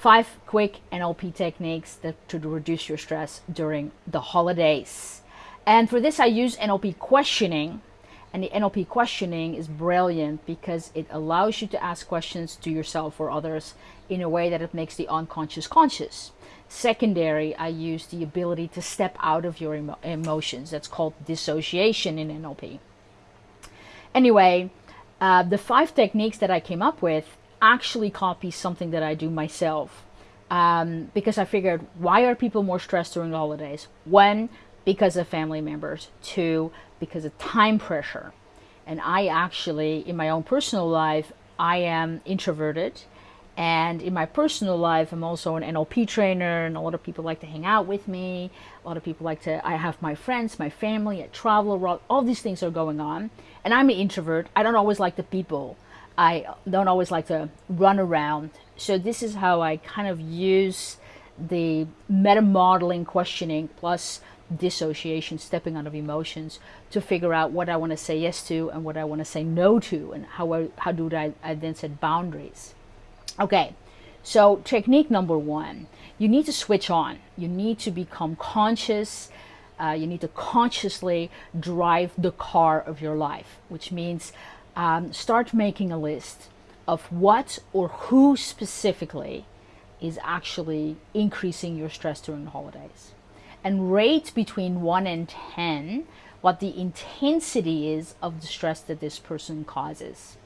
five quick NLP techniques that to reduce your stress during the holidays. And for this, I use NLP questioning. And the NLP questioning is brilliant because it allows you to ask questions to yourself or others in a way that it makes the unconscious conscious. Secondary, I use the ability to step out of your emo emotions. That's called dissociation in NLP. Anyway, uh, the five techniques that I came up with actually copy something that I do myself. Um, because I figured, why are people more stressed during the holidays? One, because of family members. Two, because of time pressure. And I actually, in my own personal life, I am introverted. And in my personal life, I'm also an NLP trainer, and a lot of people like to hang out with me. A lot of people like to, I have my friends, my family, I travel around, all these things are going on. And I'm an introvert. I don't always like the people. I don't always like to run around. So this is how I kind of use the meta modeling questioning plus dissociation, stepping out of emotions to figure out what I want to say yes to and what I want to say no to and how, I, how do I, I then set boundaries. Okay, so technique number one, you need to switch on. You need to become conscious. Uh, you need to consciously drive the car of your life, which means um, start making a list of what or who specifically is actually increasing your stress during the holidays. And rate between 1 and 10 what the intensity is of the stress that this person causes.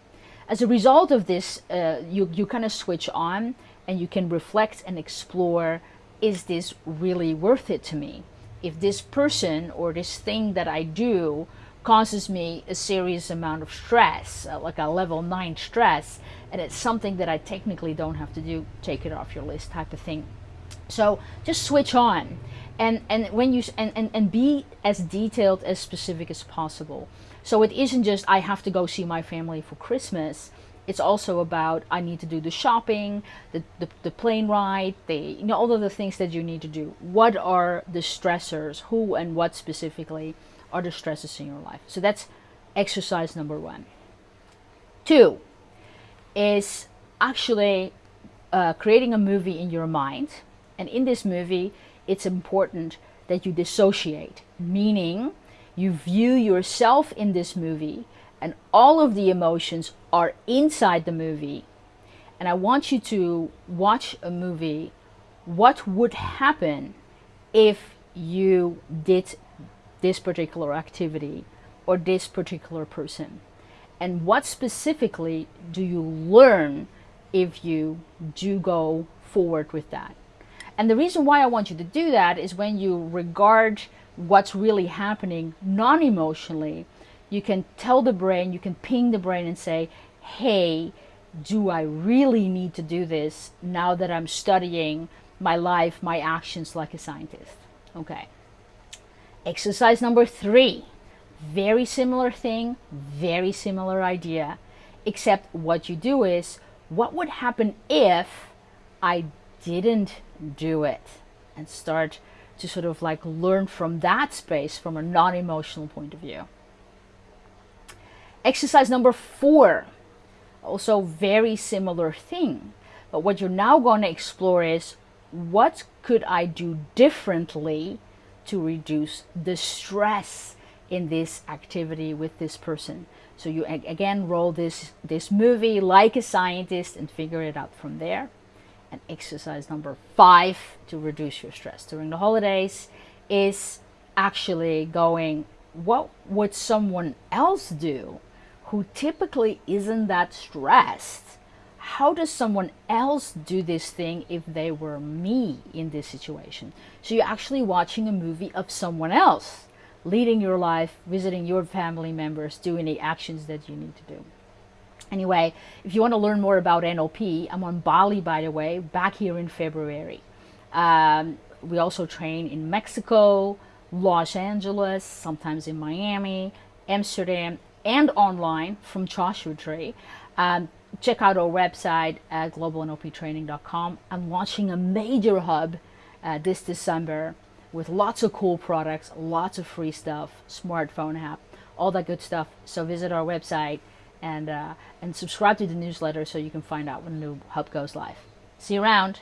As a result of this, uh, you, you kind of switch on and you can reflect and explore, is this really worth it to me? If this person or this thing that I do causes me a serious amount of stress, uh, like a level 9 stress, and it's something that I technically don't have to do, take it off your list type of thing. So just switch on and, and when you and, and, and be as detailed as specific as possible. So it isn't just I have to go see my family for Christmas. It's also about I need to do the shopping, the, the, the plane ride, the you know all of the things that you need to do. What are the stressors? Who and what specifically? are the stresses in your life. So that's exercise number one. Two is actually uh, creating a movie in your mind. And in this movie, it's important that you dissociate, meaning you view yourself in this movie and all of the emotions are inside the movie. And I want you to watch a movie. What would happen if you did this particular activity or this particular person? And what specifically do you learn if you do go forward with that? And the reason why I want you to do that is when you regard what's really happening non-emotionally, you can tell the brain, you can ping the brain and say, hey, do I really need to do this now that I'm studying my life, my actions like a scientist? Okay. Exercise number three, very similar thing, very similar idea, except what you do is, what would happen if I didn't do it? And start to sort of like learn from that space from a non-emotional point of view. Exercise number four, also very similar thing. But what you're now going to explore is what could I do differently to reduce the stress in this activity with this person. So you again roll this, this movie like a scientist and figure it out from there. And exercise number five to reduce your stress during the holidays is actually going, what would someone else do who typically isn't that stressed how does someone else do this thing if they were me in this situation? So you're actually watching a movie of someone else leading your life, visiting your family members, doing the actions that you need to do. Anyway, if you want to learn more about NLP, I'm on Bali, by the way, back here in February. Um, we also train in Mexico, Los Angeles, sometimes in Miami, Amsterdam, and online from Joshua Tree. Um, check out our website at globalnlptraining.com. I'm launching a major hub uh, this December with lots of cool products, lots of free stuff, smartphone app, all that good stuff. So visit our website and, uh, and subscribe to the newsletter so you can find out when the new hub goes live. See you around.